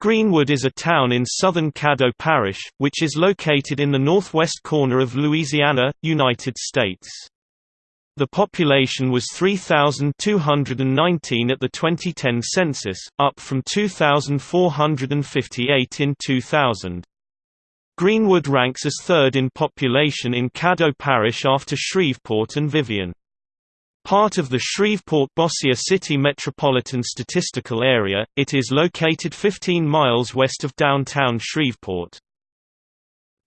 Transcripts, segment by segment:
Greenwood is a town in southern Caddo Parish, which is located in the northwest corner of Louisiana, United States. The population was 3,219 at the 2010 census, up from 2,458 in 2000. Greenwood ranks as third in population in Caddo Parish after Shreveport and Vivian. Part of the Shreveport-Bossier City Metropolitan Statistical Area, it is located 15 miles west of downtown Shreveport.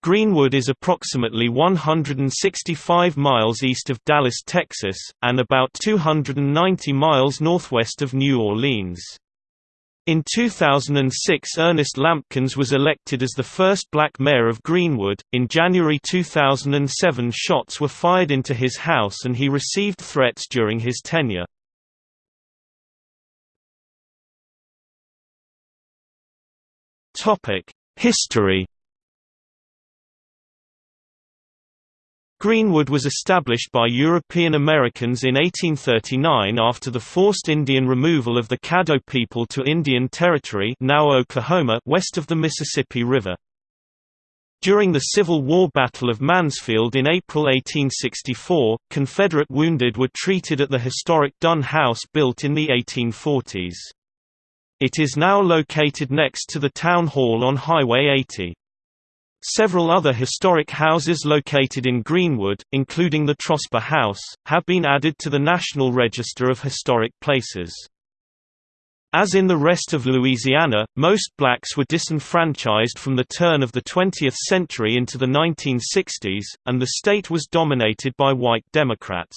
Greenwood is approximately 165 miles east of Dallas, Texas, and about 290 miles northwest of New Orleans. In 2006 Ernest Lampkins was elected as the first black mayor of Greenwood. In January 2007 shots were fired into his house and he received threats during his tenure. Topic: History Greenwood was established by European Americans in 1839 after the forced Indian removal of the Caddo people to Indian Territory now Oklahoma west of the Mississippi River. During the Civil War Battle of Mansfield in April 1864, Confederate wounded were treated at the historic Dunn House built in the 1840s. It is now located next to the Town Hall on Highway 80. Several other historic houses located in Greenwood, including the Trosper House, have been added to the National Register of Historic Places. As in the rest of Louisiana, most blacks were disenfranchised from the turn of the 20th century into the 1960s, and the state was dominated by white Democrats.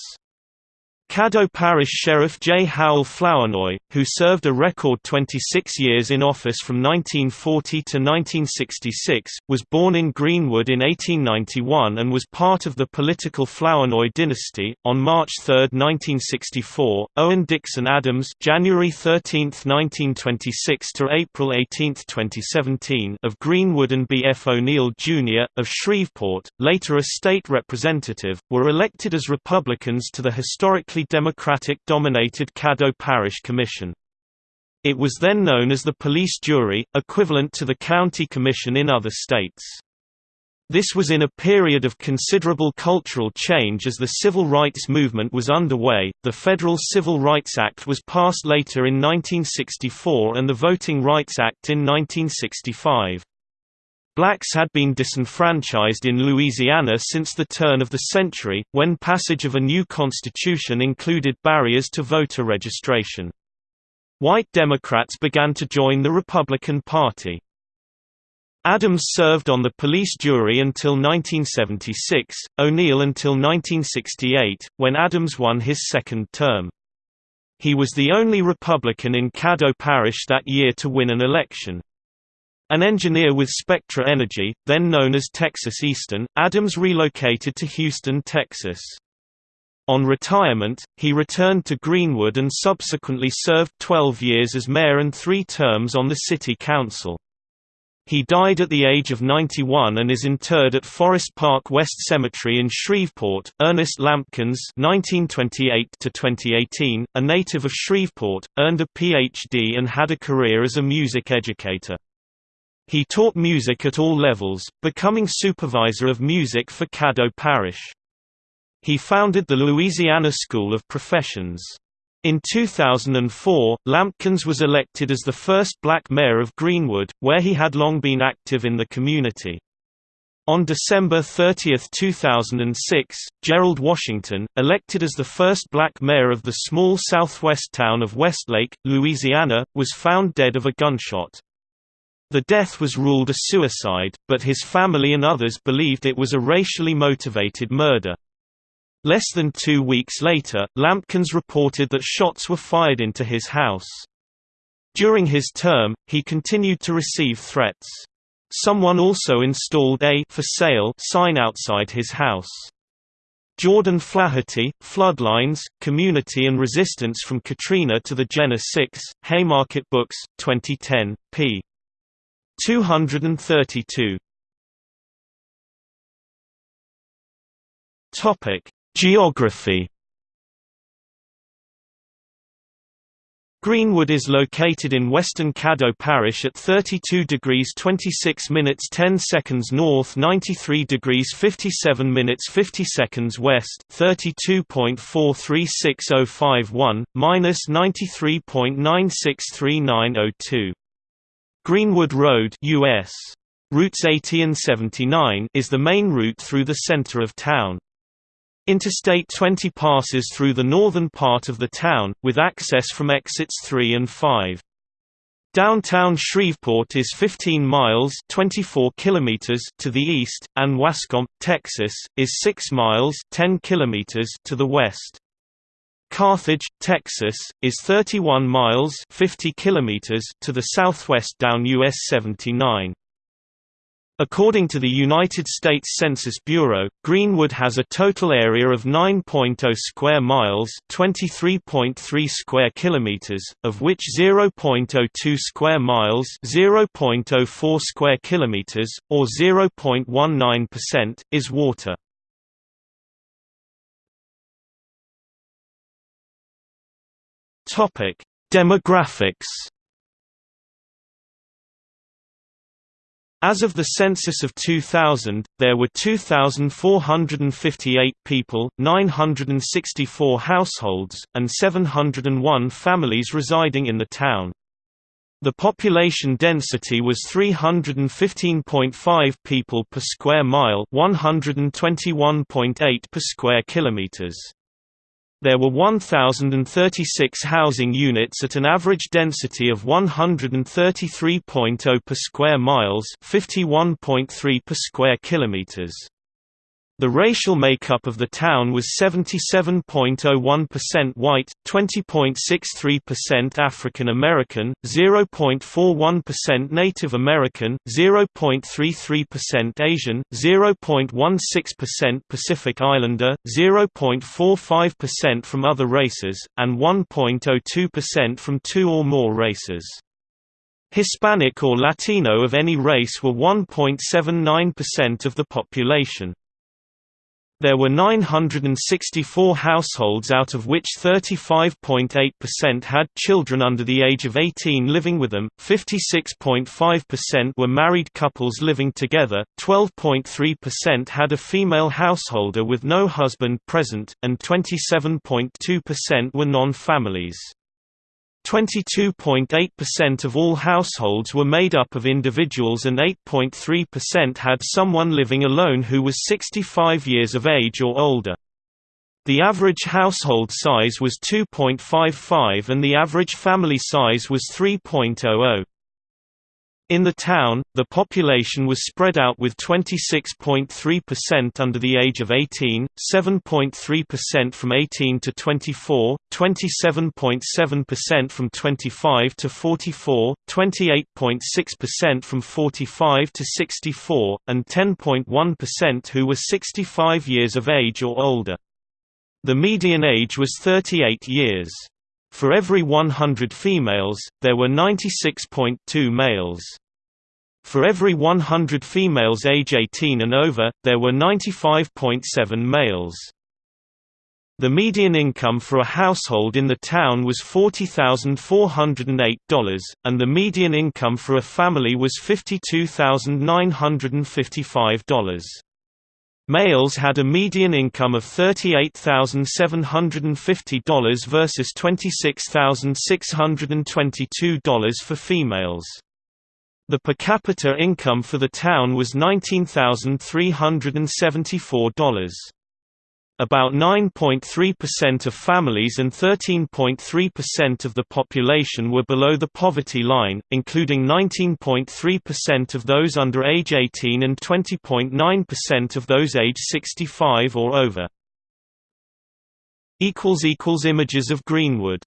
Caddo Parish Sheriff J. Howell Flournoy, who served a record 26 years in office from 1940 to 1966, was born in Greenwood in 1891 and was part of the political Flournoy dynasty. On March 3, 1964, Owen Dixon Adams (January 13, 1926 to April 18, 2017) of Greenwood and B. F. O'Neill Jr. of Shreveport, later a state representative, were elected as Republicans to the historically Democratic-dominated Caddo Parish Commission. It was then known as the police jury, equivalent to the county commission in other states. This was in a period of considerable cultural change as the civil rights movement was underway. The Federal Civil Rights Act was passed later in 1964 and the Voting Rights Act in 1965. Blacks had been disenfranchised in Louisiana since the turn of the century, when passage of a new constitution included barriers to voter registration. White Democrats began to join the Republican Party. Adams served on the police jury until 1976, O'Neill until 1968, when Adams won his second term. He was the only Republican in Caddo Parish that year to win an election. An engineer with Spectra Energy, then known as Texas Eastern, Adams relocated to Houston, Texas. On retirement, he returned to Greenwood and subsequently served 12 years as mayor and three terms on the city council. He died at the age of 91 and is interred at Forest Park West Cemetery in Shreveport. Ernest Lampkins (1928–2018), a native of Shreveport, earned a Ph.D. and had a career as a music educator. He taught music at all levels, becoming supervisor of music for Caddo Parish. He founded the Louisiana School of Professions. In 2004, Lampkins was elected as the first black mayor of Greenwood, where he had long been active in the community. On December 30, 2006, Gerald Washington, elected as the first black mayor of the small southwest town of Westlake, Louisiana, was found dead of a gunshot. The death was ruled a suicide, but his family and others believed it was a racially motivated murder. Less than two weeks later, Lampkins reported that shots were fired into his house. During his term, he continued to receive threats. Someone also installed a for sale sign outside his house. Jordan Flaherty, Floodlines, Community and Resistance from Katrina to the Jena 6, Haymarket Books, 2010, p. 232 Topic: Geography Greenwood is located in western Caddo Parish at 32 degrees 26 minutes 10 seconds north 93 degrees 57 minutes 50 seconds west 32.436051, minus 93.963902. Greenwood Road US. Routes 80 and 79 is the main route through the center of town. Interstate 20 passes through the northern part of the town, with access from exits 3 and 5. Downtown Shreveport is 15 miles 24 kilometers to the east, and Waskom, Texas, is 6 miles 10 kilometers to the west. Carthage, Texas, is 31 miles 50 kilometers to the southwest down US 79. According to the United States Census Bureau, Greenwood has a total area of 9.0 square miles, 23.3 square kilometers, of which 0.02 square miles, 0.04 square kilometers, or 0.19% is water. Topic: Demographics As of the census of 2000, there were 2,458 people, 964 households, and 701 families residing in the town. The population density was 315.5 people per square mile 121.8 per square kilometers. There were 1,036 housing units at an average density of 133.0 per square miles 51.3 per square kilometers. The racial makeup of the town was 77.01% white, 20.63% African American, 0.41% Native American, 0.33% Asian, 0.16% Pacific Islander, 0.45% from other races, and 1.02% from two or more races. Hispanic or Latino of any race were 1.79% of the population. There were 964 households out of which 35.8% had children under the age of 18 living with them, 56.5% were married couples living together, 12.3% had a female householder with no husband present, and 27.2% were non-families. 22.8% of all households were made up of individuals and 8.3% had someone living alone who was 65 years of age or older. The average household size was 2.55 and the average family size was 3.00. In the town, the population was spread out with 26.3% under the age of 18, 7.3% from 18 to 24, 27.7% from 25 to 44, 28.6% from 45 to 64, and 10.1% who were 65 years of age or older. The median age was 38 years. For every 100 females, there were 96.2 males. For every 100 females age 18 and over, there were 95.7 males. The median income for a household in the town was $40,408, and the median income for a family was $52,955. Males had a median income of $38,750 versus $26,622 for females. The per capita income for the town was $19,374. About 9.3% of families and 13.3% of the population were below the poverty line, including 19.3% of those under age 18 and 20.9% of those age 65 or over. Images of Greenwood